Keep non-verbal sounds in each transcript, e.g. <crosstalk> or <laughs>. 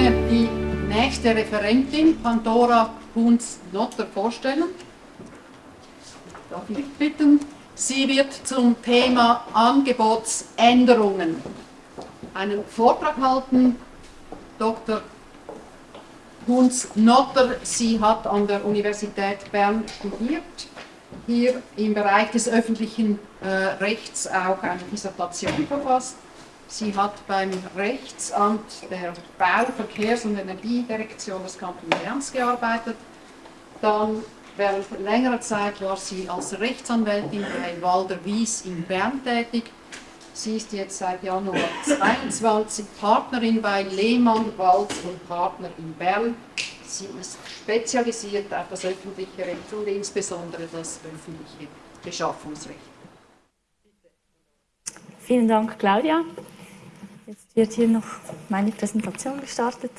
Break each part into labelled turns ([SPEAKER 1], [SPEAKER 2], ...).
[SPEAKER 1] gerne die nächste Referentin, Pandora Kunz-Notter, vorstellen. Darf ich bitten? Sie wird zum Thema Angebotsänderungen einen Vortrag halten. Dr. Kunz-Notter, sie hat an der Universität Bern studiert, hier im Bereich des öffentlichen äh, Rechts auch eine Dissertation verfasst Sie hat beim Rechtsamt der Bau-, Verkehrs- und Energiedirektion des Kantons Berns gearbeitet. Dann während längerer Zeit war sie als Rechtsanwältin bei Walder Wies in Bern tätig. Sie ist jetzt seit Januar 22 Partnerin bei Lehmann, Walz und Partner in Bern. Sie ist spezialisiert auf das öffentliche Recht und insbesondere das öffentliche Beschaffungsrecht.
[SPEAKER 2] Vielen Dank, Claudia. Jetzt wird hier noch meine Präsentation gestartet.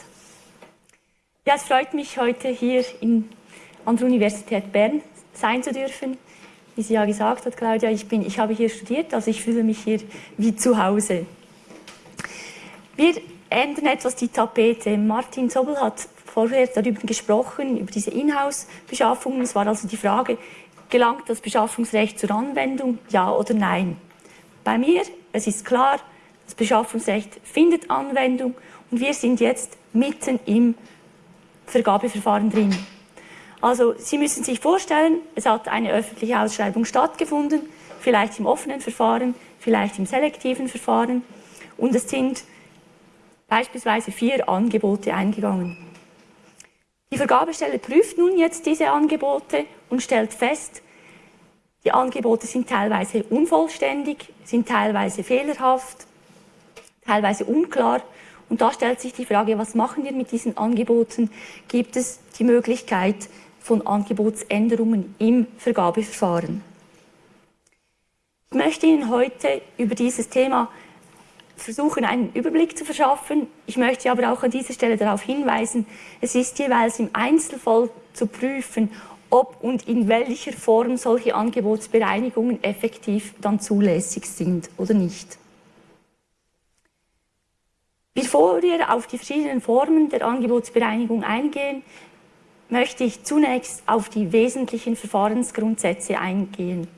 [SPEAKER 2] Ja, es freut mich, heute hier in, an der Universität Bern sein zu dürfen. Wie sie ja gesagt hat, Claudia, ich, bin, ich habe hier studiert, also ich fühle mich hier wie zu Hause. Wir ändern etwas die Tapete. Martin Sobel hat vorher darüber gesprochen, über diese Inhouse-Beschaffungen. Es war also die Frage, gelangt das Beschaffungsrecht zur Anwendung, ja oder nein? Bei mir, es ist klar, das Beschaffungsrecht findet Anwendung und wir sind jetzt mitten im Vergabeverfahren drin. Also Sie müssen sich vorstellen, es hat eine öffentliche Ausschreibung stattgefunden, vielleicht im offenen Verfahren, vielleicht im selektiven Verfahren und es sind beispielsweise vier Angebote eingegangen. Die Vergabestelle prüft nun jetzt diese Angebote und stellt fest, die Angebote sind teilweise unvollständig, sind teilweise fehlerhaft, teilweise unklar. Und da stellt sich die Frage, was machen wir mit diesen Angeboten? Gibt es die Möglichkeit von Angebotsänderungen im Vergabeverfahren? Ich möchte Ihnen heute über dieses Thema versuchen, einen Überblick zu verschaffen. Ich möchte aber auch an dieser Stelle darauf hinweisen, es ist jeweils im Einzelfall zu prüfen, ob und in welcher Form solche Angebotsbereinigungen effektiv dann zulässig sind oder nicht. Bevor wir auf die verschiedenen Formen der Angebotsbereinigung eingehen, möchte ich zunächst auf die wesentlichen Verfahrensgrundsätze eingehen.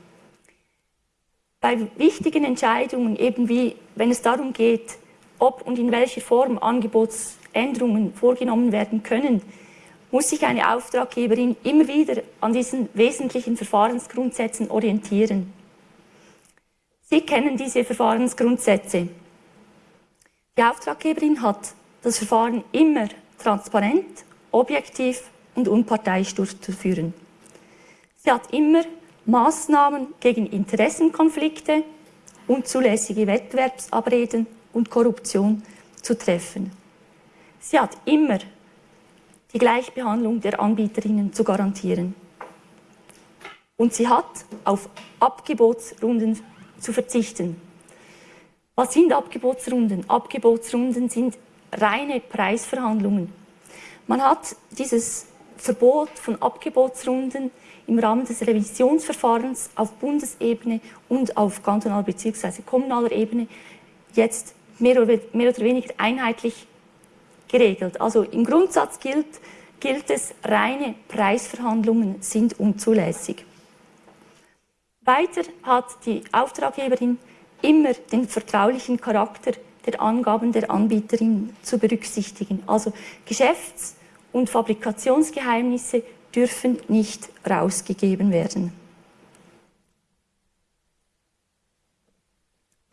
[SPEAKER 2] Bei wichtigen Entscheidungen, eben wie wenn es darum geht, ob und in welcher Form Angebotsänderungen vorgenommen werden können, muss sich eine Auftraggeberin immer wieder an diesen wesentlichen Verfahrensgrundsätzen orientieren. Sie kennen diese Verfahrensgrundsätze. Die Auftraggeberin hat das Verfahren immer transparent, objektiv und unparteiisch durchzuführen. Sie hat immer Maßnahmen gegen Interessenkonflikte, unzulässige Wettbewerbsabreden und Korruption zu treffen. Sie hat immer die Gleichbehandlung der Anbieterinnen zu garantieren. Und sie hat auf Abgebotsrunden zu verzichten. Was sind Abgebotsrunden? Abgebotsrunden sind reine Preisverhandlungen. Man hat dieses Verbot von Abgebotsrunden im Rahmen des Revisionsverfahrens auf Bundesebene und auf kantonaler bzw. kommunaler Ebene jetzt mehr oder, weniger einheitlich geregelt. Also im Grundsatz gilt, gilt es, reine Preisverhandlungen sind unzulässig. Weiter hat die Auftraggeberin immer den vertraulichen Charakter der Angaben der Anbieterin zu berücksichtigen. Also Geschäfts- und Fabrikationsgeheimnisse dürfen nicht rausgegeben werden.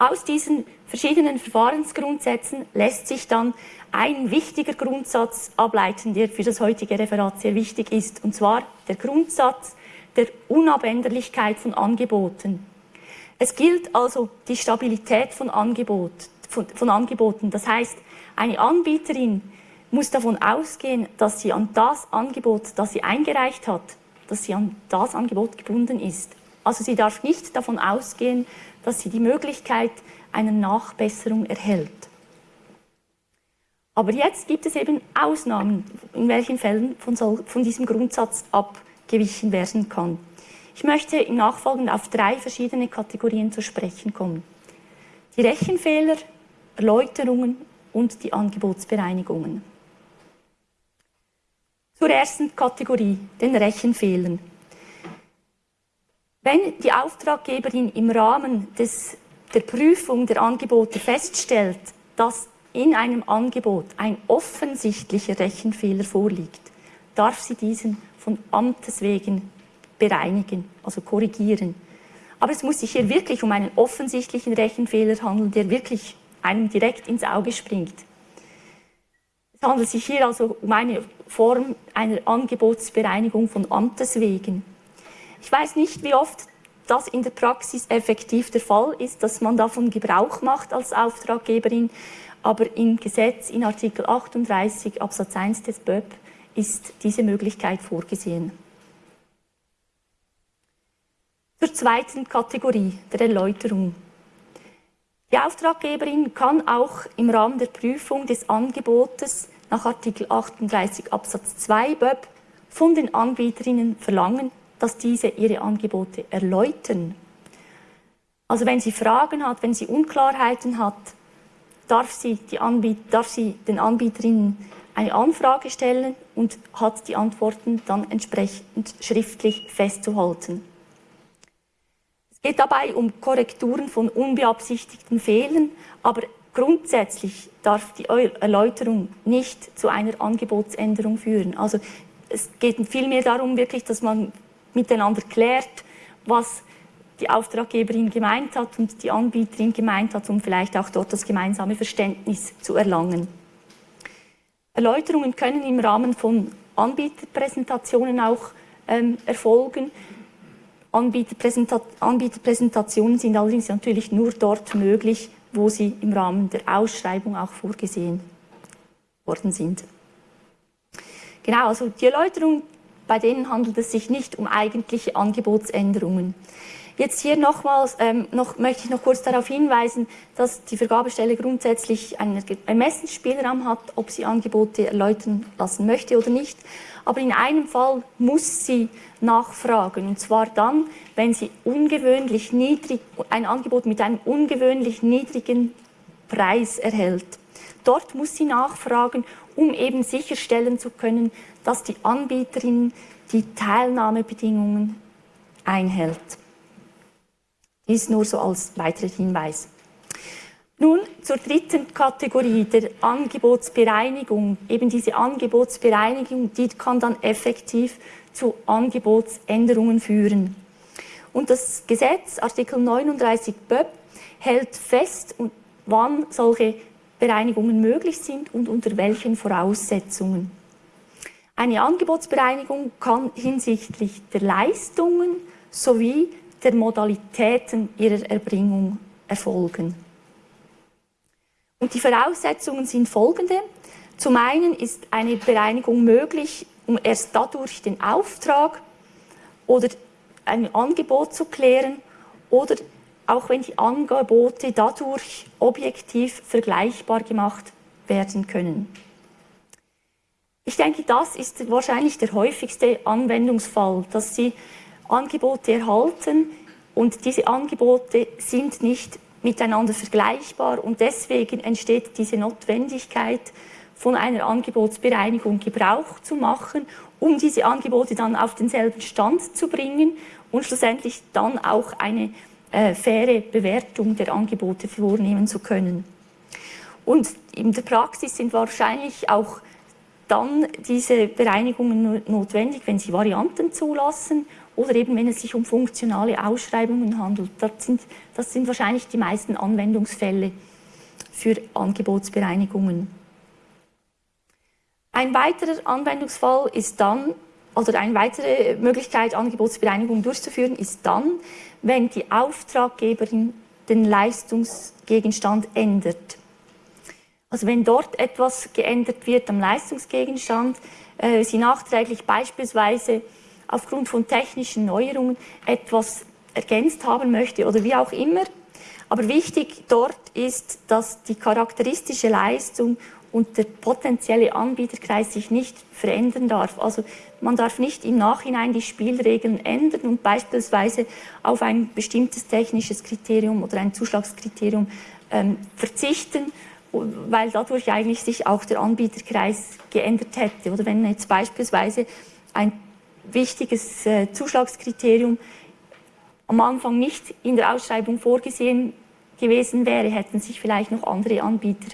[SPEAKER 2] Aus diesen verschiedenen Verfahrensgrundsätzen lässt sich dann ein wichtiger Grundsatz ableiten, der für das heutige Referat sehr wichtig ist, und zwar der Grundsatz der Unabänderlichkeit von Angeboten. Es gilt also die Stabilität von, Angebot, von, von Angeboten. Das heißt, eine Anbieterin muss davon ausgehen, dass sie an das Angebot, das sie eingereicht hat, dass sie an das Angebot gebunden ist. Also sie darf nicht davon ausgehen, dass sie die Möglichkeit einer Nachbesserung erhält. Aber jetzt gibt es eben Ausnahmen, in welchen Fällen von, so, von diesem Grundsatz abgewichen werden kann. Ich möchte im Nachfolgenden auf drei verschiedene Kategorien zu sprechen kommen. Die Rechenfehler, Erläuterungen und die Angebotsbereinigungen. Zur ersten Kategorie, den Rechenfehlern. Wenn die Auftraggeberin im Rahmen des, der Prüfung der Angebote feststellt, dass in einem Angebot ein offensichtlicher Rechenfehler vorliegt, darf sie diesen von Amtes wegen bereinigen, also korrigieren. Aber es muss sich hier wirklich um einen offensichtlichen Rechenfehler handeln, der wirklich einem direkt ins Auge springt. Es handelt sich hier also um eine Form einer Angebotsbereinigung von Amtes wegen. Ich weiß nicht, wie oft das in der Praxis effektiv der Fall ist, dass man davon Gebrauch macht als Auftraggeberin, aber im Gesetz in Artikel 38 Absatz 1 des BÖP ist diese Möglichkeit vorgesehen. Zur zweiten Kategorie der Erläuterung. Die Auftraggeberin kann auch im Rahmen der Prüfung des Angebotes nach Artikel 38 Absatz 2 BÖP von den Anbieterinnen verlangen, dass diese ihre Angebote erläutern. Also wenn sie Fragen hat, wenn sie Unklarheiten hat, darf sie, darf sie den Anbieterinnen eine Anfrage stellen und hat die Antworten dann entsprechend schriftlich festzuhalten. Geht dabei um Korrekturen von unbeabsichtigten Fehlern, aber grundsätzlich darf die Erläuterung nicht zu einer Angebotsänderung führen. Also es geht vielmehr darum, wirklich, dass man miteinander klärt, was die Auftraggeberin gemeint hat und die Anbieterin gemeint hat, um vielleicht auch dort das gemeinsame Verständnis zu erlangen. Erläuterungen können im Rahmen von Anbieterpräsentationen auch ähm, erfolgen. Anbieterpräsenta Anbieterpräsentationen sind allerdings natürlich nur dort möglich, wo sie im Rahmen der Ausschreibung auch vorgesehen worden sind. Genau, also die Erläuterung, bei denen handelt es sich nicht um eigentliche Angebotsänderungen. Jetzt hier nochmals, ähm, noch, möchte ich noch kurz darauf hinweisen, dass die Vergabestelle grundsätzlich einen Ermessensspielraum hat, ob sie Angebote erläutern lassen möchte oder nicht. Aber in einem Fall muss sie nachfragen, und zwar dann, wenn sie ungewöhnlich niedrig, ein Angebot mit einem ungewöhnlich niedrigen Preis erhält. Dort muss sie nachfragen, um eben sicherstellen zu können, dass die Anbieterin die Teilnahmebedingungen einhält. Dies nur so als weiterer Hinweis. Nun zur dritten Kategorie der Angebotsbereinigung. Eben diese Angebotsbereinigung, die kann dann effektiv zu Angebotsänderungen führen. Und das Gesetz, Artikel 39 BÖP, hält fest, wann solche Bereinigungen möglich sind und unter welchen Voraussetzungen. Eine Angebotsbereinigung kann hinsichtlich der Leistungen sowie der Modalitäten ihrer Erbringung erfolgen. Und die Voraussetzungen sind folgende. Zum einen ist eine Bereinigung möglich, um erst dadurch den Auftrag oder ein Angebot zu klären oder auch wenn die Angebote dadurch objektiv vergleichbar gemacht werden können. Ich denke, das ist wahrscheinlich der häufigste Anwendungsfall, dass Sie Angebote erhalten und diese Angebote sind nicht miteinander vergleichbar und deswegen entsteht diese Notwendigkeit, von einer Angebotsbereinigung Gebrauch zu machen, um diese Angebote dann auf denselben Stand zu bringen und schlussendlich dann auch eine äh, faire Bewertung der Angebote vornehmen zu können. Und in der Praxis sind wahrscheinlich auch dann diese Bereinigungen notwendig, wenn sie Varianten zulassen oder eben wenn es sich um funktionale Ausschreibungen handelt. Das sind, das sind wahrscheinlich die meisten Anwendungsfälle für Angebotsbereinigungen. Ein weiterer Anwendungsfall ist dann, oder eine weitere Möglichkeit, Angebotsbereinigung durchzuführen, ist dann, wenn die Auftraggeberin den Leistungsgegenstand ändert. Also wenn dort etwas geändert wird am Leistungsgegenstand, äh, sie nachträglich beispielsweise aufgrund von technischen Neuerungen etwas ergänzt haben möchte oder wie auch immer. Aber wichtig dort ist, dass die charakteristische Leistung und der potenzielle Anbieterkreis sich nicht verändern darf. Also man darf nicht im Nachhinein die Spielregeln ändern und beispielsweise auf ein bestimmtes technisches Kriterium oder ein Zuschlagskriterium ähm, verzichten weil dadurch eigentlich sich auch der Anbieterkreis geändert hätte. Oder wenn jetzt beispielsweise ein wichtiges äh, Zuschlagskriterium am Anfang nicht in der Ausschreibung vorgesehen gewesen wäre, hätten sich vielleicht noch andere Anbieter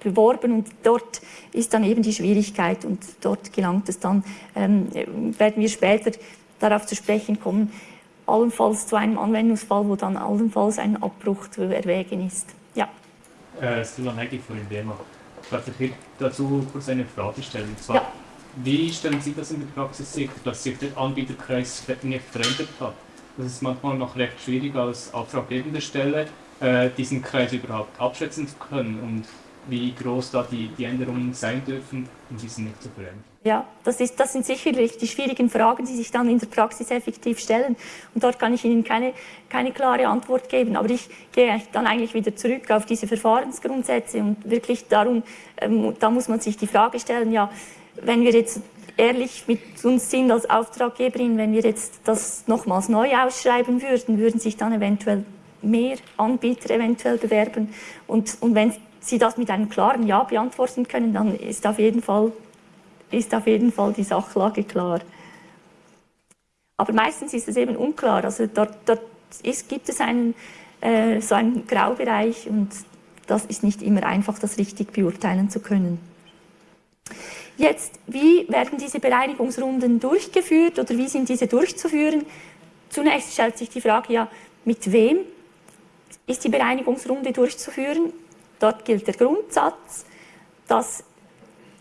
[SPEAKER 2] beworben und dort ist dann eben die Schwierigkeit und dort gelangt es dann, ähm, werden wir später darauf zu sprechen kommen, allenfalls zu einem Anwendungsfall, wo dann allenfalls ein Abbruch zu erwägen ist. Ja.
[SPEAKER 3] Äh, Sulan Heggi von Indema. Ich darf hier dazu kurz eine Frage stellen. Und zwar, ja. Wie stellen Sie das in der Praxis sicher, dass sich der Anbieterkreis nicht verändert hat? Das ist manchmal noch recht schwierig als auftraggebende Stelle, äh, diesen Kreis überhaupt abschätzen zu können und wie groß da die, die Änderungen sein dürfen, um diesen nicht zu verändern.
[SPEAKER 2] Ja, das, ist, das sind sicherlich die schwierigen Fragen, die sich dann in der Praxis effektiv stellen. Und dort kann ich Ihnen keine, keine klare Antwort geben. Aber ich gehe dann eigentlich wieder zurück auf diese Verfahrensgrundsätze und wirklich darum, ähm, da muss man sich die Frage stellen, ja, wenn wir jetzt ehrlich mit uns sind als Auftraggeberin, wenn wir jetzt das nochmals neu ausschreiben würden, würden sich dann eventuell mehr Anbieter eventuell bewerben. Und, und wenn Sie das mit einem klaren Ja beantworten können, dann ist auf jeden Fall, ist auf jeden Fall die Sachlage klar. Aber meistens ist es eben unklar. Also dort, dort ist, gibt es einen, äh, so einen Graubereich und das ist nicht immer einfach, das richtig beurteilen zu können. Jetzt, wie werden diese Bereinigungsrunden durchgeführt oder wie sind diese durchzuführen? Zunächst stellt sich die Frage, ja, mit wem ist die Bereinigungsrunde durchzuführen? Dort gilt der Grundsatz, dass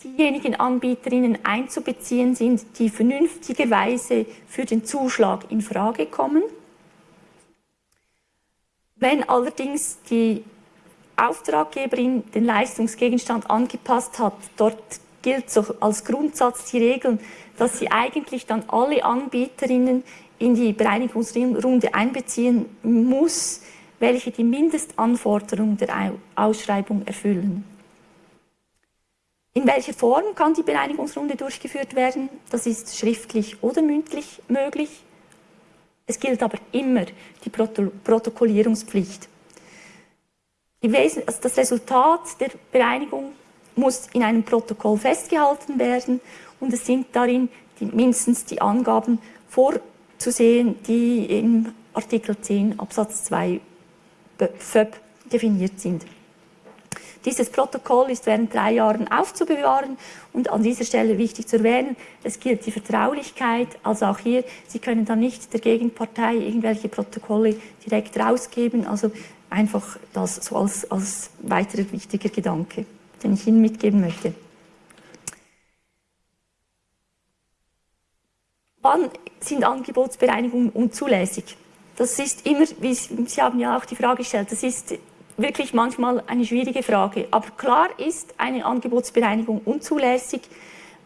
[SPEAKER 2] diejenigen Anbieterinnen einzubeziehen sind, die vernünftigerweise für den Zuschlag in Frage kommen. Wenn allerdings die Auftraggeberin den Leistungsgegenstand angepasst hat, dort gilt so als Grundsatz die Regel, dass sie eigentlich dann alle Anbieterinnen in die Bereinigungsrunde einbeziehen muss, welche die Mindestanforderungen der Ausschreibung erfüllen. In welcher Form kann die Bereinigungsrunde durchgeführt werden? Das ist schriftlich oder mündlich möglich. Es gilt aber immer die Protokollierungspflicht. Also das Resultat der Bereinigung muss in einem Protokoll festgehalten werden. Und es sind darin die, mindestens die Angaben vorzusehen, die im Artikel 10 Absatz 2 FÖB definiert sind. Dieses Protokoll ist während drei Jahren aufzubewahren und an dieser Stelle wichtig zu erwähnen, es gilt die Vertraulichkeit, also auch hier, Sie können dann nicht der Gegenpartei irgendwelche Protokolle direkt rausgeben, also einfach das so als, als weiterer wichtiger Gedanke, den ich Ihnen mitgeben möchte. Wann sind Angebotsbereinigungen unzulässig? Das ist immer, wie Sie haben ja auch die Frage gestellt, das ist wirklich manchmal eine schwierige Frage. Aber klar ist eine Angebotsbereinigung unzulässig,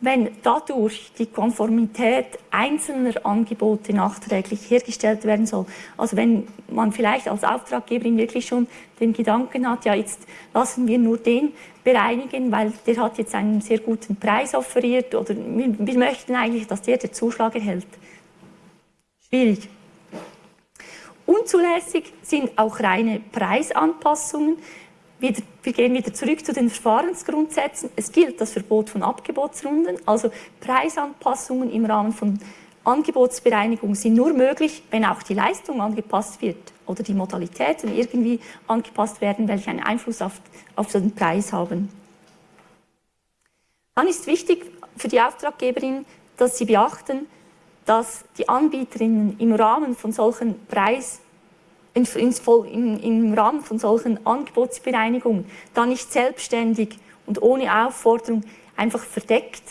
[SPEAKER 2] wenn dadurch die Konformität einzelner Angebote nachträglich hergestellt werden soll. Also wenn man vielleicht als Auftraggeberin wirklich schon den Gedanken hat, ja jetzt lassen wir nur den bereinigen, weil der hat jetzt einen sehr guten Preis offeriert oder wir, wir möchten eigentlich, dass der den Zuschlag erhält. Schwierig. Unzulässig sind auch reine Preisanpassungen. Wir, gehen wieder zurück zu den Verfahrensgrundsätzen. Es gilt das Verbot von Abgebotsrunden, also Preisanpassungen im Rahmen von Angebotsbereinigung sind nur möglich, wenn auch die Leistung angepasst wird oder die Modalitäten irgendwie angepasst werden, welche einen Einfluss auf, auf den Preis haben. Dann ist wichtig für die Auftraggeberin, dass sie beachten, dass die Anbieterinnen im Rahmen von solchen Preis in, in, im Rahmen von solchen Angebotsbereinigungen da nicht selbstständig und ohne Aufforderung einfach verdeckt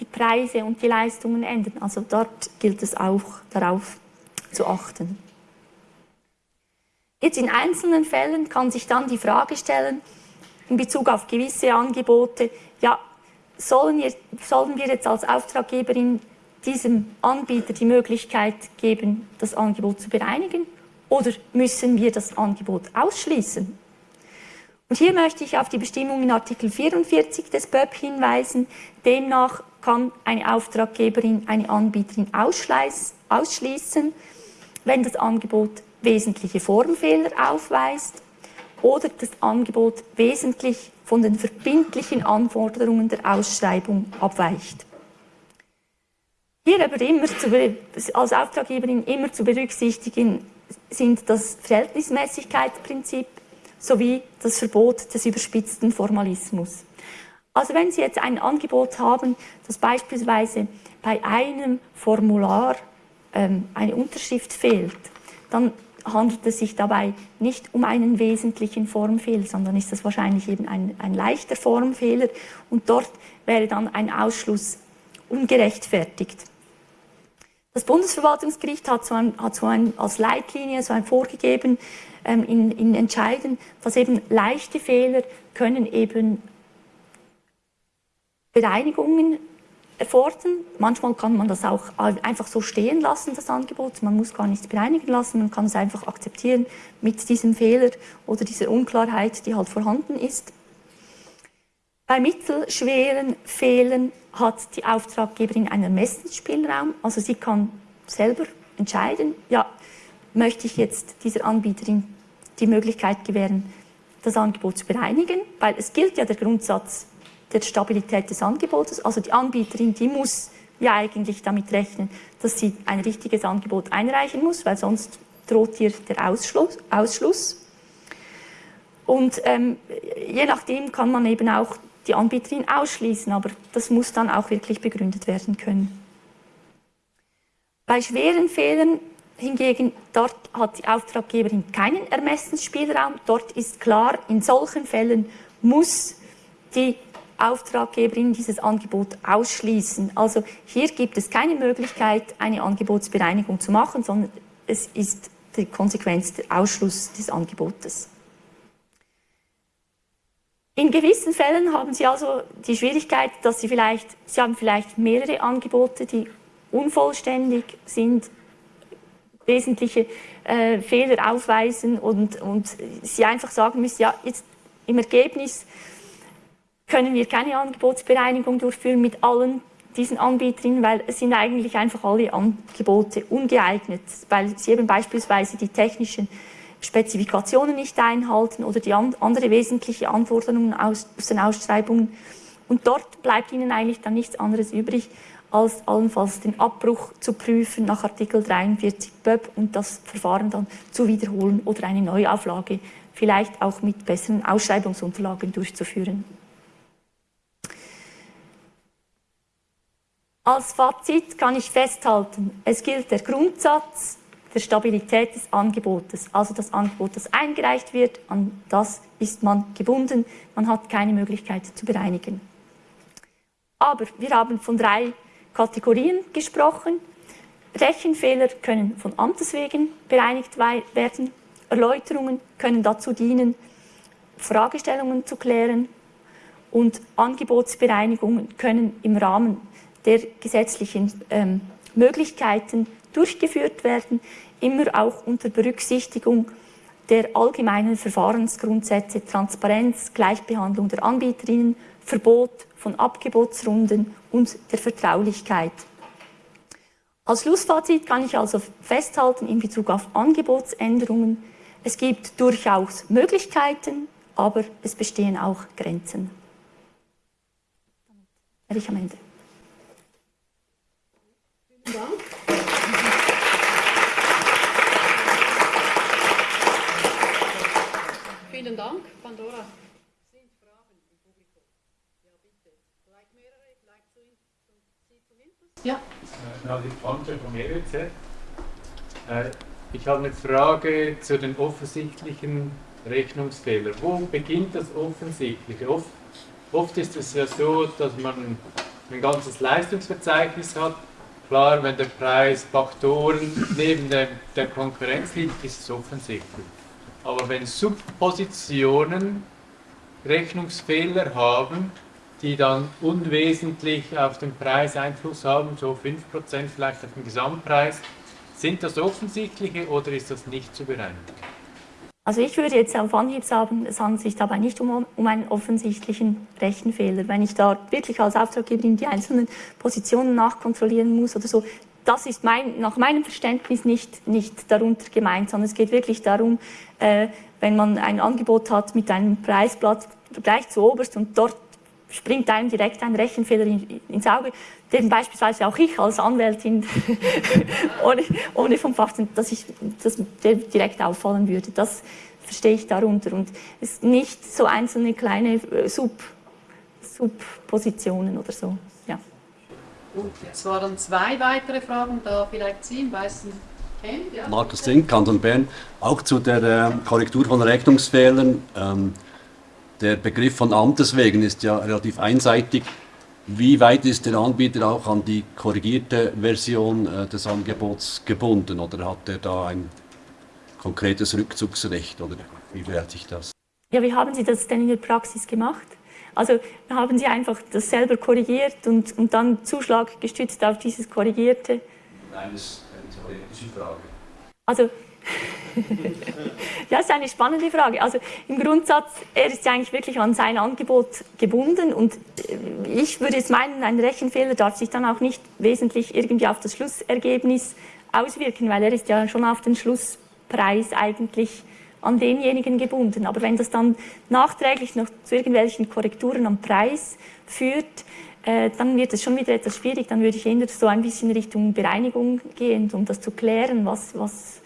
[SPEAKER 2] die Preise und die Leistungen ändern. Also dort gilt es auch darauf zu achten. Jetzt in einzelnen Fällen kann sich dann die Frage stellen, in Bezug auf gewisse Angebote, ja, sollen wir, sollen wir jetzt als Auftraggeberin diesem Anbieter die Möglichkeit geben, das Angebot zu bereinigen oder müssen wir das Angebot ausschließen? Und hier möchte ich auf die Bestimmung in Artikel 44 des BÖP hinweisen. Demnach kann eine Auftraggeberin eine Anbieterin ausschließen, wenn das Angebot wesentliche Formfehler aufweist oder das Angebot wesentlich von den verbindlichen Anforderungen der Ausschreibung abweicht. Hier aber immer zu, als Auftraggeberin immer zu berücksichtigen sind das Verhältnismäßigkeitsprinzip sowie das Verbot des überspitzten Formalismus. Also wenn Sie jetzt ein Angebot haben, das beispielsweise bei einem Formular ähm, eine Unterschrift fehlt, dann handelt es sich dabei nicht um einen wesentlichen Formfehler, sondern ist das wahrscheinlich eben ein, ein leichter Formfehler und dort wäre dann ein Ausschluss ungerechtfertigt. Das Bundesverwaltungsgericht hat so, ein, hat so ein, als Leitlinie so ein vorgegeben ähm, in, in Entscheiden, dass eben leichte Fehler können eben Bereinigungen erfordern. Manchmal kann man das auch einfach so stehen lassen, das Angebot. Man muss gar nichts bereinigen lassen, man kann es einfach akzeptieren mit diesem Fehler oder dieser Unklarheit, die halt vorhanden ist. Bei mittelschweren Fehlern hat die Auftraggeberin einen Ermessensspielraum, also sie kann selber entscheiden, ja, möchte ich jetzt dieser Anbieterin die Möglichkeit gewähren, das Angebot zu bereinigen, weil es gilt ja der Grundsatz, der Stabilität des Angebotes. Also die Anbieterin, die muss ja eigentlich damit rechnen, dass sie ein richtiges Angebot einreichen muss, weil sonst droht ihr der Ausschluss. Ausschluss. Und ähm, je nachdem kann man eben auch die Anbieterin ausschließen, aber das muss dann auch wirklich begründet werden können. Bei schweren Fehlern hingegen, dort hat die Auftraggeberin keinen Ermessensspielraum. Dort ist klar, in solchen Fällen muss die Auftraggeberin dieses Angebot ausschließen. Also hier gibt es keine Möglichkeit, eine Angebotsbereinigung zu machen, sondern es ist die Konsequenz der Ausschluss des Angebotes. In gewissen Fällen haben Sie also die Schwierigkeit, dass Sie vielleicht, Sie haben vielleicht mehrere Angebote, die unvollständig sind, wesentliche äh, Fehler aufweisen und, und Sie einfach sagen müssen, ja, jetzt im Ergebnis können wir keine Angebotsbereinigung durchführen mit allen diesen Anbieterinnen, weil es sind eigentlich einfach alle Angebote ungeeignet, weil sie eben beispielsweise die technischen Spezifikationen nicht einhalten oder die andere wesentliche Anforderungen aus, aus den Ausschreibungen. Und dort bleibt ihnen eigentlich dann nichts anderes übrig, als allenfalls den Abbruch zu prüfen nach Artikel 43 BÖB und das Verfahren dann zu wiederholen oder eine Neuauflage vielleicht auch mit besseren Ausschreibungsunterlagen durchzuführen. Als Fazit kann ich festhalten, es gilt der Grundsatz Stabilität des Angebotes. Also das Angebot, das eingereicht wird, an das ist man gebunden. Man hat keine Möglichkeit zu bereinigen. Aber wir haben von drei Kategorien gesprochen. Rechenfehler können von Amtes wegen bereinigt werden. Erläuterungen können dazu dienen, Fragestellungen zu klären. Und Angebotsbereinigungen können im Rahmen der gesetzlichen ähm, Möglichkeiten durchgeführt werden, immer auch unter Berücksichtigung der allgemeinen Verfahrensgrundsätze Transparenz, Gleichbehandlung der Anbieterinnen, Verbot von Abgebotsrunden und der Vertraulichkeit. Als Schlussfazit kann ich also festhalten in Bezug auf Angebotsänderungen, es gibt durchaus Möglichkeiten, aber es bestehen auch Grenzen. Damit wäre ich am Ende. Dank.
[SPEAKER 1] Vielen Dank, Pandora. Sind Fragen im Publikum? Ja, bitte. Vielleicht mehrere, vielleicht zu, zu, Sie zumindest? Ja.
[SPEAKER 4] Äh, die von EWZ. Äh, ich habe eine Frage zu den offensichtlichen Rechnungsfehlern. Wo beginnt das Offensichtliche? Oft, oft ist es ja so, dass man ein ganzes Leistungsverzeichnis hat Klar, wenn der Preis Faktoren neben der, der Konkurrenz liegt, ist es offensichtlich. Aber wenn Subpositionen Rechnungsfehler haben, die dann unwesentlich auf den Preis Einfluss haben, so 5% vielleicht auf den Gesamtpreis, sind das offensichtliche oder ist das nicht zu bereinigen?
[SPEAKER 2] Also ich würde jetzt auf Anhieb sagen, es handelt sich dabei nicht um, um einen offensichtlichen Rechenfehler. Wenn ich da wirklich als Auftraggeberin die einzelnen Positionen nachkontrollieren muss oder so, das ist mein, nach meinem Verständnis nicht, nicht darunter gemeint, sondern es geht wirklich darum, äh, wenn man ein Angebot hat mit einem Preisblatt gleich zu oberst und dort springt einem direkt ein Rechenfehler in, ins Auge, den beispielsweise auch ich als Anwältin <laughs> ohne, ohne vom Fach, dass ich das direkt auffallen würde. Das verstehe ich darunter. Und es ist nicht so einzelne kleine äh, Sub, Subpositionen oder so. Ja.
[SPEAKER 1] Gut, jetzt waren zwei weitere Fragen, da vielleicht Sie im weißen
[SPEAKER 5] Hemd. Ja. Markus Zink, Kanton Bern, auch zu der äh, Korrektur von Rechnungsfehlern. Ähm, der Begriff von Amtes wegen ist ja relativ einseitig. Wie weit ist der Anbieter auch an die korrigierte Version äh, des Angebots gebunden oder hat er da ein konkretes Rückzugsrecht oder wie verhält sich das?
[SPEAKER 2] Ja, wie haben Sie das denn in der Praxis gemacht? Also haben Sie einfach das selber korrigiert und, und dann Zuschlag gestützt auf dieses Korrigierte?
[SPEAKER 5] Nein, das ist eine theoretische Frage.
[SPEAKER 2] Also <laughs> ja, das ist eine spannende Frage. Also im Grundsatz, er ist ja eigentlich wirklich an sein Angebot gebunden und äh, ich würde jetzt meinen, ein Rechenfehler darf sich dann auch nicht wesentlich irgendwie auf das Schlussergebnis auswirken, weil er ist ja schon auf den Schlusspreis eigentlich an denjenigen gebunden. Aber wenn das dann nachträglich noch zu irgendwelchen Korrekturen am Preis führt, äh, dann wird es schon wieder etwas schwierig. Dann würde ich eher so ein bisschen Richtung Bereinigung gehen, um das zu klären, was, was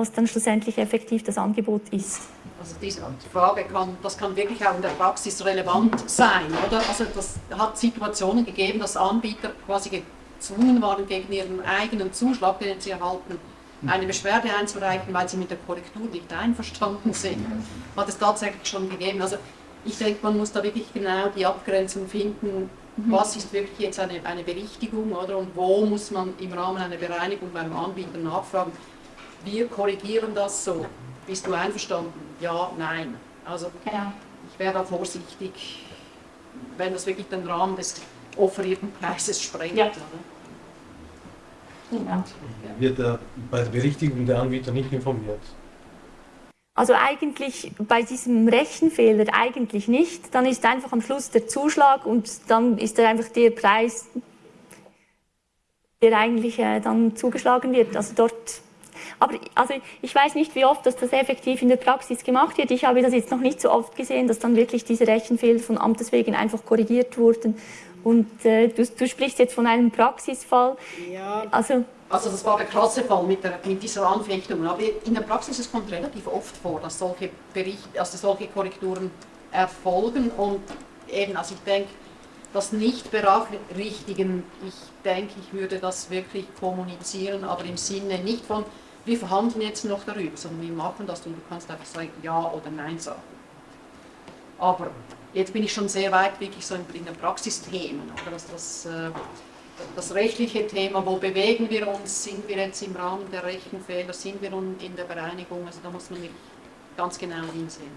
[SPEAKER 2] was dann schlussendlich effektiv das Angebot ist.
[SPEAKER 1] Also diese Frage kann, das kann wirklich auch in der Praxis relevant sein, oder? Also das hat Situationen gegeben, dass Anbieter quasi gezwungen waren, gegen ihren eigenen Zuschlag, den sie erhalten, eine Beschwerde einzureichen, weil sie mit der Korrektur nicht einverstanden sind. Hat es tatsächlich schon gegeben. Also ich denke, man muss da wirklich genau die Abgrenzung finden, mhm. was ist wirklich jetzt eine, eine Berichtigung oder und wo muss man im Rahmen einer Bereinigung beim Anbieter nachfragen wir korrigieren das so. Bist du einverstanden? Ja, nein. Also
[SPEAKER 2] genau.
[SPEAKER 1] ich wäre da vorsichtig, wenn das wirklich den Rahmen des offerierten Preises sprengt. Ja.
[SPEAKER 6] Ja. Wird er bei der Berichtigung der Anbieter nicht informiert?
[SPEAKER 2] Also eigentlich bei diesem Rechenfehler eigentlich nicht. Dann ist einfach am Schluss der Zuschlag und dann ist er einfach der Preis, der eigentlich äh, dann zugeschlagen wird. Also dort aber also ich weiß nicht, wie oft dass das effektiv in der Praxis gemacht wird. Ich habe das jetzt noch nicht so oft gesehen, dass dann wirklich diese Rechenfehler von Amtes wegen einfach korrigiert wurden. Und äh, du, du, sprichst jetzt von einem Praxisfall.
[SPEAKER 1] Ja. Also, also das war der klasse Fall mit, der, mit dieser Anfechtung. Aber in der Praxis es kommt relativ oft vor, dass solche, Bericht, also solche Korrekturen erfolgen. Und eben, also ich denke, das Nicht-Berachrichtigen, ich denke, ich würde das wirklich kommunizieren, aber im Sinne nicht von wir verhandeln jetzt noch darüber, sondern wir machen das und du kannst einfach sagen Ja oder Nein sagen. Aber jetzt bin ich schon sehr weit wirklich so in, den Praxisthemen, oder das, das, äh, das rechtliche Thema, wo bewegen wir uns, sind wir jetzt im Rahmen der Rechenfehler, sind wir in der Bereinigung, also da muss man ganz genau hinsehen.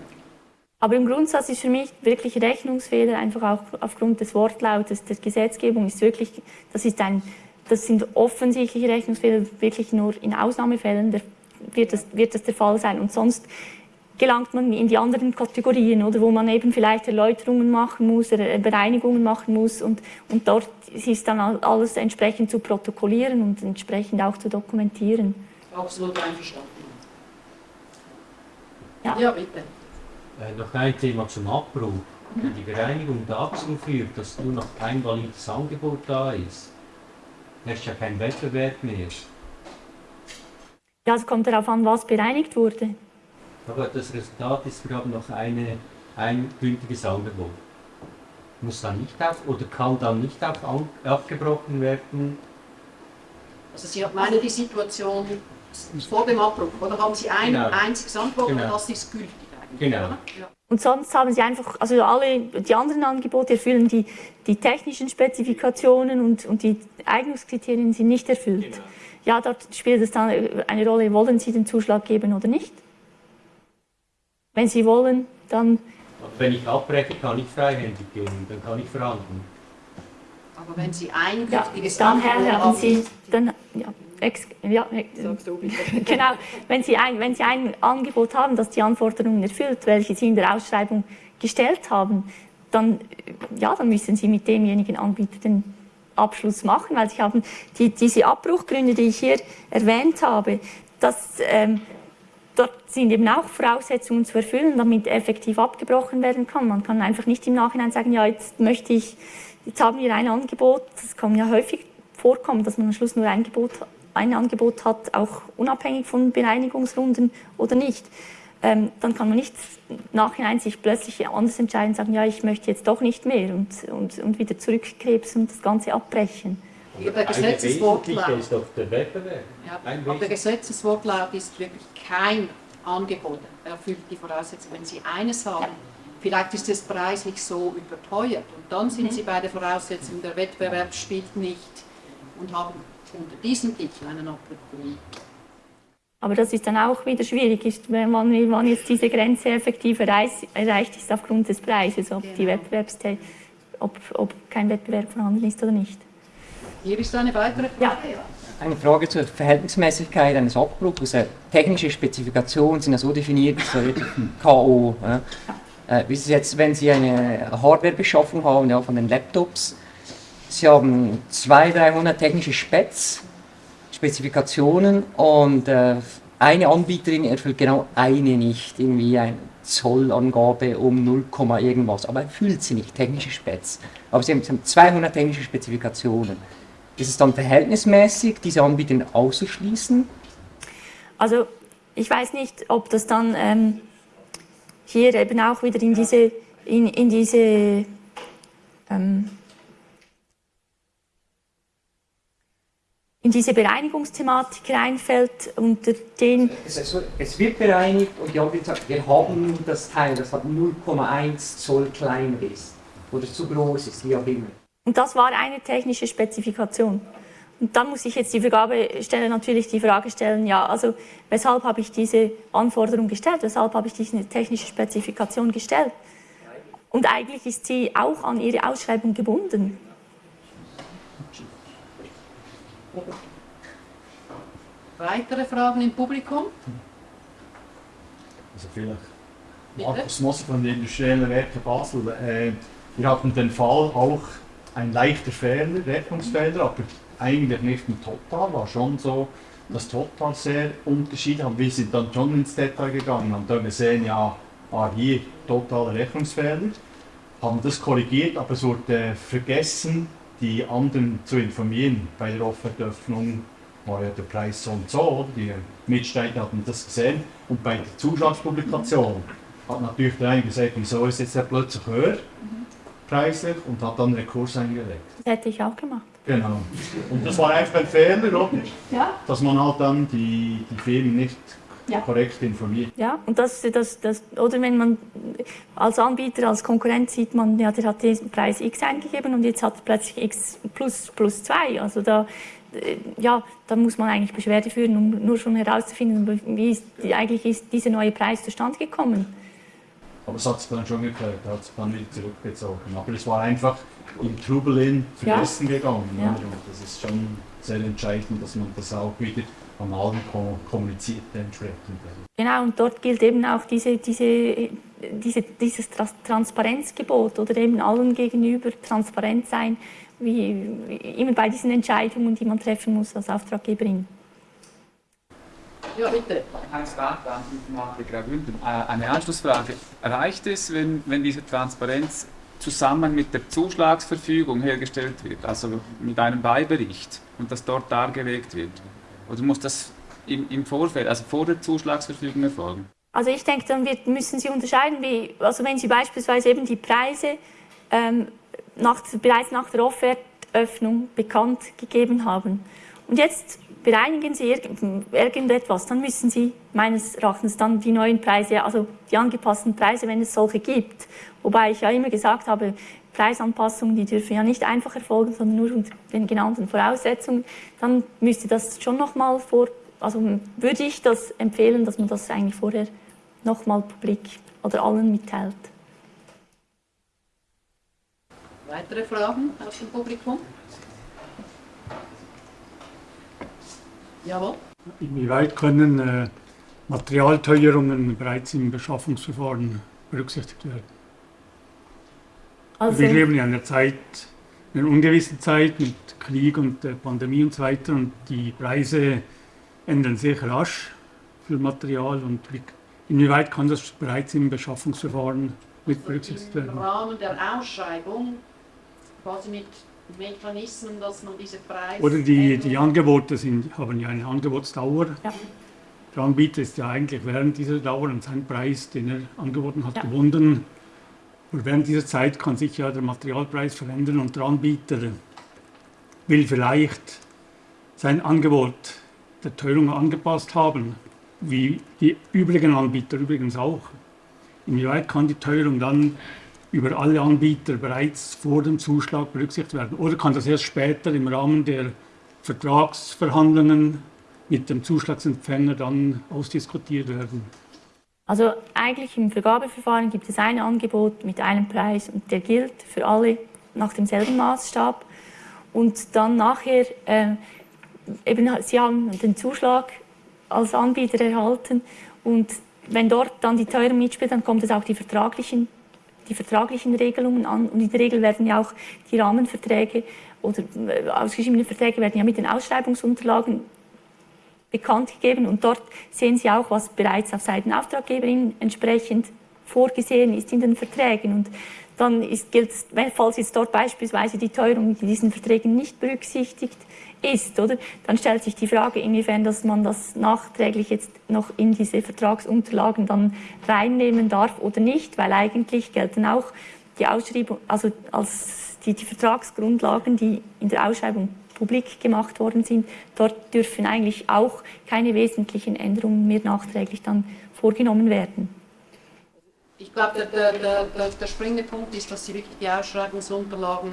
[SPEAKER 2] Aber im Grundsatz ist für mich wirklich Rechnungsfehler, einfach auch aufgrund des Wortlautes der Gesetzgebung, ist wirklich, das ist ein das sind offensichtliche Rechnungsfehler, wirklich nur in Ausnahmefällen wird das, wird das der Fall sein. Und sonst gelangt man in die anderen Kategorien, oder, wo man eben vielleicht Erläuterungen machen muss, Bereinigungen machen muss und, und dort ist dann alles entsprechend zu protokollieren und entsprechend auch zu dokumentieren.
[SPEAKER 1] Absolut einverstanden.
[SPEAKER 7] Ja, ja bitte. Äh, noch ein Thema zum Abbruch. Wenn die Bereinigung dazu führt, dass nur noch kein valides Angebot da ist, herrscht ja kein Wettbewerb mehr.
[SPEAKER 2] Ja, es kommt darauf an, was bereinigt wurde.
[SPEAKER 7] Aber das Resultat ist, wir haben noch eine, ein gültiges Angebot. Muss dann nicht auf oder kann dann nicht auf abgebrochen werden?
[SPEAKER 1] Also Sie meinen die Situation vor dem Abbruch, oder haben Sie ein genau. einziges Angebot genau. und das ist gültig
[SPEAKER 7] eigentlich? Genau.
[SPEAKER 2] Ja. Und sonst haben sie einfach, also alle die anderen Angebote erfüllen die, die technischen Spezifikationen und, und die Eignungskriterien sind nicht erfüllt. Genau. Ja, dort spielt es dann eine Rolle, wollen Sie den Zuschlag geben oder nicht? Wenn Sie wollen, dann...
[SPEAKER 7] Wenn ich abbreche, kann ich freihändig gehen, dann kann ich verhandeln.
[SPEAKER 1] Aber wenn Sie ein gültiges
[SPEAKER 2] ja, dann haben Sie, dann, ja, Ex ja, <laughs> genau. Wenn Sie, ein, wenn Sie ein Angebot haben, das die Anforderungen erfüllt, welche Sie in der Ausschreibung gestellt haben, dann, ja, dann müssen Sie mit demjenigen Anbieter den Abschluss machen, weil sie haben die, diese Abbruchgründe, die ich hier erwähnt habe, das, ähm, dort sind eben auch Voraussetzungen zu erfüllen, damit effektiv abgebrochen werden kann. Man kann einfach nicht im Nachhinein sagen, ja, jetzt möchte ich, jetzt haben wir ein Angebot, das kann ja häufig vorkommen, dass man am Schluss nur ein Angebot, ein Angebot hat, auch unabhängig von Bereinigungsrunden oder nicht. Ähm, dann kann man nicht nachhinein sich plötzlich anders entscheiden sagen, ja, ich möchte jetzt doch nicht mehr und, und, und wieder zurückkrebsen und das Ganze abbrechen.
[SPEAKER 1] Der Gesetzeswortlaut.
[SPEAKER 7] ist doch der Wettbewerb.
[SPEAKER 1] Ja,
[SPEAKER 7] Ein
[SPEAKER 1] aber der Gesetzeswortlaut ist wirklich kein Angebot, erfüllt die Voraussetzungen. Wenn Sie eines haben, vielleicht ist es preislich so überteuert und dann sind Sie bei der Voraussetzung, der Wettbewerb spielt nicht und haben unter diesem Titel einen Abbruchgrund.
[SPEAKER 2] Aber das ist dann auch wieder schwierig, ist, wenn man, wann jetzt diese Grenze effektiv erreicht, erreicht ist aufgrund des Preises, ob, die
[SPEAKER 1] Genau.
[SPEAKER 2] Ob, ob kein Wettbewerb vorhanden ist oder nicht.
[SPEAKER 1] Hier ist eine weitere
[SPEAKER 2] Ja.
[SPEAKER 1] Frage.
[SPEAKER 8] Eine Frage zur Verhältnismäßigkeit eines Abbruchs. Äh, Technische Spezifikationen sind ja so definiert, so <laughs> KO. Ja. Äh, wie ist es jetzt, wenn Sie eine Hardwarebeschaffung haben, ja, von den Laptops? Sie haben 200, 300 technische Specs, Spezifikationen und äh, eine Anbieterin erfüllt genau eine nicht, irgendwie eine Zollangabe um 0, irgendwas, aber erfüllt sie nicht, technische Specs. Aber sie haben, sie haben 200 technische Spezifikationen. Ist es dann verhältnismäßig, diese Anbieter auszuschließen?
[SPEAKER 2] Also ich weiß nicht, ob das dann ähm, hier eben auch wieder in diese, in, in diese ähm, in diese Bereinigungsthematik reinfällt, unter den
[SPEAKER 8] Es, es, wird bereinigt und die Anbieter sagen, wir haben nur das Teil, das hat 0,1 Zoll kleiner ist oder zu groß ist, wie auch immer.
[SPEAKER 2] Und das war eine technische Spezifikation. Und dann muss ich jetzt die Vergabestelle natürlich die Frage stellen, ja, also weshalb habe ich diese Anforderung gestellt, weshalb habe ich diese technische Spezifikation gestellt? Und eigentlich ist sie auch an ihre Ausschreibung gebunden.
[SPEAKER 1] Weitere Fragen im Publikum?
[SPEAKER 6] Also vielleicht.
[SPEAKER 1] Bitte?
[SPEAKER 6] Markus Moser von den Industriellen Werken Basel. Äh, wir hatten den Fall auch ein leichter Fehler, Rechnungsfehler, aber eigentlich nicht im Total. War schon so, dass Total sehr unterschiedlich haben. Wir sind dann schon ins Detail gegangen und dann gesehen, ja, ah, hier totaler Rechnungsfehler. Haben das korrigiert, aber es wurde vergessen, die anderen zu informieren. Bei der Offertöffnung war ja der Preis so und so, die Mitstreiter hatten das gesehen. Und bei der Zuschlagspublikation hat natürlich der eine gesagt, wieso ist jetzt der plötzlich höher preislich und hat dann Rekurs eingelegt.
[SPEAKER 2] Das hätte ich auch gemacht.
[SPEAKER 6] Genau. Und das war einfach ein Fehler, oder?
[SPEAKER 2] Ja.
[SPEAKER 6] Dass man halt dann die, die Firmen nicht
[SPEAKER 2] Ja.
[SPEAKER 6] korrekt informiert.
[SPEAKER 2] Ja, und das, das, das, oder wenn man als Anbieter, als Konkurrent sieht man, ja, der hat den Preis X eingegeben und jetzt hat er plötzlich X plus, plus 2. Also da, äh, ja, da muss man eigentlich Beschwerde führen, um nur schon herauszufinden, wie ist, eigentlich ist dieser neue Preis zustande gekommen.
[SPEAKER 6] Aber es hat sich dann schon geklärt, hat sich dann wieder zurückgezogen. Aber es war einfach im Trubel in vergessen gegangen.
[SPEAKER 2] Ja.
[SPEAKER 6] Und das ist schon sehr entscheidend, dass man das auch wieder an allen ko- kommuniziert entsprechend.
[SPEAKER 2] Genau, und dort gilt eben auch diese, diese, diese, dieses Transparenzgebot oder eben allen gegenüber transparent sein, wie, wie immer bei diesen Entscheidungen, die man treffen muss als Auftraggeberin.
[SPEAKER 1] Ja, bitte.
[SPEAKER 9] Hans. Äh, Eine Anschlussfrage. Reicht es, wenn, wenn diese Transparenz zusammen mit der Zuschlagsverfügung hergestellt wird, also mit einem Beibericht und das dort dargelegt wird? Oder muss das im, im Vorfeld, also vor der Zuschlagsverfügung erfolgen?
[SPEAKER 2] Also ich denke, dann wird, müssen Sie unterscheiden, wie, also wenn Sie beispielsweise eben die Preise ähm, nach, bereits nach der Offertöffnung bekannt gegeben haben und jetzt bereinigen Sie irgend, irgendetwas, dann müssen Sie meines Erachtens dann die neuen Preise, also die angepassten Preise, wenn es solche gibt, wobei ich ja immer gesagt habe, Preisanpassungen, die dürfen ja nicht einfach erfolgen, sondern nur unter den genannten Voraussetzungen, dann müsste das schon nochmal vor, also würde ich das empfehlen, dass man das eigentlich vorher nochmal publik oder allen mitteilt.
[SPEAKER 1] Weitere Fragen aus dem Publikum? Jawohl.
[SPEAKER 10] Inwieweit können äh, Materialteuerungen bereits im Beschaffungsverfahren berücksichtigt werden?
[SPEAKER 2] Also,
[SPEAKER 10] Wir leben ja in einer Zeit, in einer ungewissen Zeit mit Krieg und äh, Pandemie und so weiter und die Preise ändern sich rasch für Material und wie, inwieweit kann das bereits im Beschaffungsverfahren mit berücksichtigt
[SPEAKER 1] Im
[SPEAKER 10] werden?
[SPEAKER 1] Rahmen der Ausschreibung, quasi mit Mechanismen, dass man diese Preise...
[SPEAKER 10] Oder die, die Angebote sind, haben ja eine Angebotsdauer.
[SPEAKER 2] Ja.
[SPEAKER 10] Der Anbieter ist ja eigentlich während dieser Dauer an seinen Preis, den er angeboten hat,
[SPEAKER 2] Ja.
[SPEAKER 10] gebunden. Und während dieser Zeit kann sich ja der Materialpreis verändern und der Anbieter will vielleicht sein Angebot der Teuerung angepasst haben, wie die übrigen Anbieter übrigens auch. Inwieweit kann die Teuerung dann über alle Anbieter bereits vor dem Zuschlag berücksichtigt werden? Oder kann das erst später im Rahmen der Vertragsverhandlungen mit dem Zuschlagsempfänger dann ausdiskutiert werden?
[SPEAKER 2] Also eigentlich im Vergabeverfahren gibt es ein Angebot mit einem Preis und der gilt für alle nach demselben Maßstab. Und dann nachher, äh, eben, Sie haben den Zuschlag als Anbieter erhalten und wenn dort dann die Teuerung mitspielt, dann kommt es auch die vertraglichen, die vertraglichen Regelungen an und in der Regel werden ja auch die Rahmenverträge oder äh, ausgeschriebene Verträge werden ja mit den Ausschreibungsunterlagen bekannt gegeben und dort sehen Sie auch, was bereits auf Seiten Auftraggeberin entsprechend vorgesehen ist in den Verträgen. Und dann ist, gilt, falls jetzt dort beispielsweise die Teuerung in diesen Verträgen nicht berücksichtigt ist, oder, dann stellt sich die Frage, inwiefern dass man das nachträglich jetzt noch in diese Vertragsunterlagen dann reinnehmen darf oder nicht, weil eigentlich gelten auch die Ausschreibung, also als die, die Vertragsgrundlagen, die in der Ausschreibung publik gemacht worden sind, dort dürfen eigentlich auch keine wesentlichen Änderungen mehr nachträglich dann vorgenommen werden.
[SPEAKER 1] Ich glaube, der, der, der, der, springende Punkt ist, dass Sie wirklich die Ausschreibungsunterlagen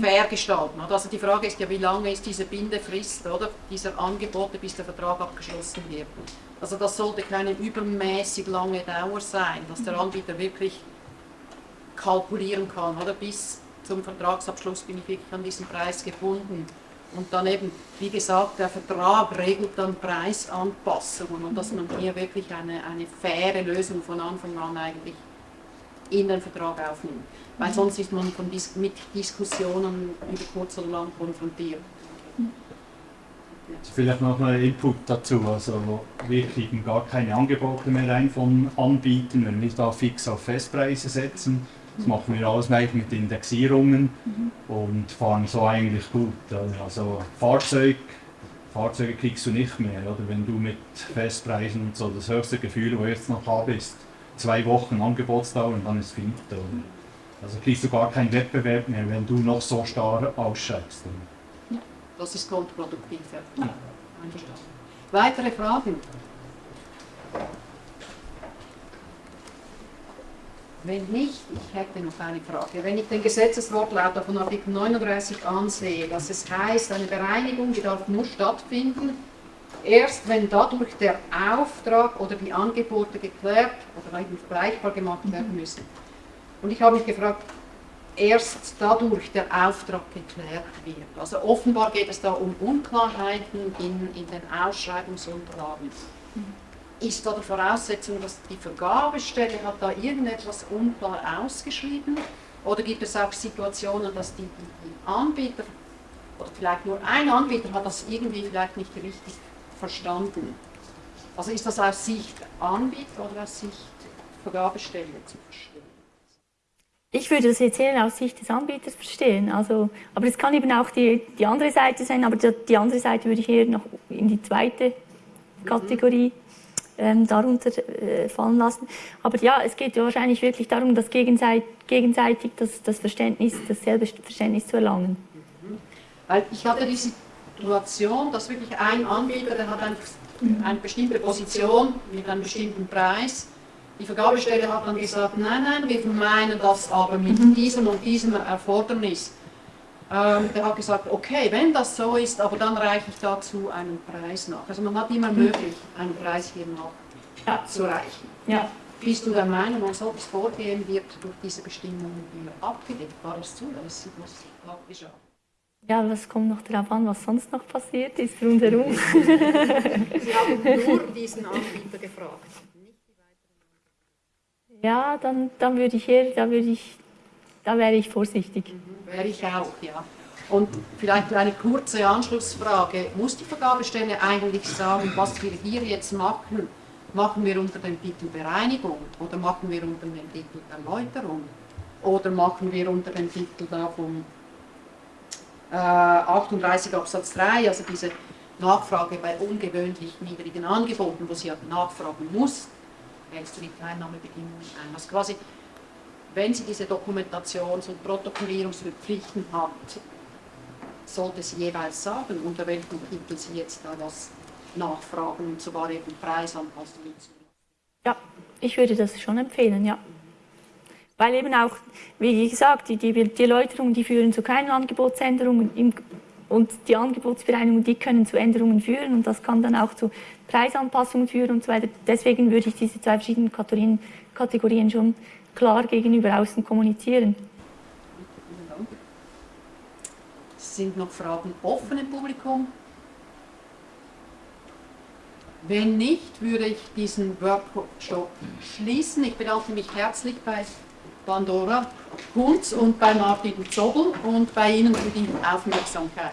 [SPEAKER 1] fair gestalten. Also die Frage ist ja, wie lange ist diese Bindefrist oder dieser Angebote, bis der Vertrag abgeschlossen wird. Also das sollte keine übermäßig lange Dauer sein, dass der Anbieter wirklich kalkulieren kann. Oder bis zum Vertragsabschluss bin ich wirklich an diesen Preis gebunden. Und dann eben, wie gesagt, der Vertrag regelt dann Preisanpassungen und dass man hier wirklich eine, eine faire Lösung von Anfang an eigentlich in den Vertrag aufnimmt. Weil sonst ist man von dis mit Diskussionen über kurz oder lang konfrontiert.
[SPEAKER 6] Vielleicht noch mal ein Input dazu. Also wir kriegen gar keine Angebote mehr rein von Anbietern, wenn wir da fix auf Festpreise setzen. Das machen wir alles eigentlich mit Indexierungen und fahren so eigentlich gut. Also Fahrzeug, Fahrzeuge kriegst du nicht mehr, oder wenn du mit Festpreisen und so das höchste Gefühl, wo ich jetzt noch habe, ist zwei Wochen Angebotsdauer und dann ist finito. Also kriegst du gar keinen Wettbewerb mehr, wenn du noch so starr ausschreibst. Oder?
[SPEAKER 1] Das ist kontraproduktiv. Ja. Einverstanden. Weitere Fragen? Wenn nicht, ich hätte noch eine Frage. Wenn ich den Gesetzeswortlaut von Artikel 39 ansehe, dass es heißt, eine Bereinigung, die darf nur stattfinden, erst wenn dadurch der Auftrag oder die Angebote geklärt oder eigentlich vergleichbar gemacht werden müssen. Und ich habe mich gefragt, erst dadurch der Auftrag geklärt wird. Also offenbar geht es da um Unklarheiten in, in den Ausschreibungsunterlagen. Ist da die Voraussetzung, dass die Vergabestelle hat da irgendetwas unklar ausgeschrieben? Oder gibt es auch Situationen, dass die, die, die Anbieter oder vielleicht nur ein Anbieter hat das irgendwie vielleicht nicht richtig verstanden? Also ist das aus Sicht Anbieter oder aus Sicht Vergabestelle zu verstehen?
[SPEAKER 2] Ich würde das jetzt eher aus Sicht des Anbieters verstehen. Also, aber es kann eben auch die, die andere Seite sein, aber die, die andere Seite würde ich eher noch in die zweite Kategorie ähm, darunter äh, fallen lassen. Aber ja, es geht ja wahrscheinlich wirklich darum, das gegenseitig, gegenseitig das, das Verständnis, dasselbe Verständnis zu erlangen.
[SPEAKER 1] Weil ich hatte die Situation, dass wirklich ein Anbieter, der hat eine, eine bestimmte Position mit einem bestimmten Preis. Die Vergabestelle hat dann gesagt, nein, nein, wir meinen das aber mit diesem und diesem Erfordernis. Ähm, der hat gesagt, okay, wenn das so ist, aber dann reiche ich dazu einen Preis nach. Also man hat immer möglich, einen Preis hier nachzureichen.
[SPEAKER 2] Ja.
[SPEAKER 1] Bist du der Meinung, ein solches Vorgehen wird durch diese Bestimmungen abgedeckt? War das zulässig, was da geschah?
[SPEAKER 2] Ja, das kommt noch darauf an, was sonst noch passiert ist rundherum. <laughs>
[SPEAKER 1] Sie haben nur diesen Anbieter gefragt.
[SPEAKER 2] Ja, dann, dann würde ich eher, da würde ich, da wäre ich vorsichtig.
[SPEAKER 1] Wäre ich auch, ja. Und vielleicht eine kurze Anschlussfrage. Muss die Vergabestelle eigentlich sagen, was wir hier jetzt machen, machen wir unter dem Titel Bereinigung oder machen wir unter dem Titel Erläuterung oder machen wir unter dem Titel da vom äh, 38 Absatz 3, also diese Nachfrage bei ungewöhnlich niedrigen Angeboten, wo sie ja nachfragen muss, hältst du die Teilnahmebedingungen ein. Also quasi, wenn sie diese Dokumentations- und Protokollierungspflichten hat, sollte sie jeweils sagen, unter welchem Titel sie jetzt da was nachfragen und sogar eben Preisanpassungen zu.
[SPEAKER 2] Ja, ich würde das schon empfehlen, ja. Weil eben auch, wie gesagt, die, die, die Erläuterungen, die führen zu keinen Angebotsänderungen im, und die Angebotsbereinigungen, die können zu Änderungen führen und das kann dann auch zu Preisanpassungen führen und so weiter. Deswegen würde ich diese zwei verschiedenen Kategorien, Kategorien schon klar gegenüber außen kommunizieren.
[SPEAKER 1] Sind noch Fragen offen im Publikum? Wenn nicht, würde ich diesen Workshop schließen. Ich bedanke mich herzlich bei Pandora Kunz und bei Martin Zobel und bei Ihnen für die Aufmerksamkeit.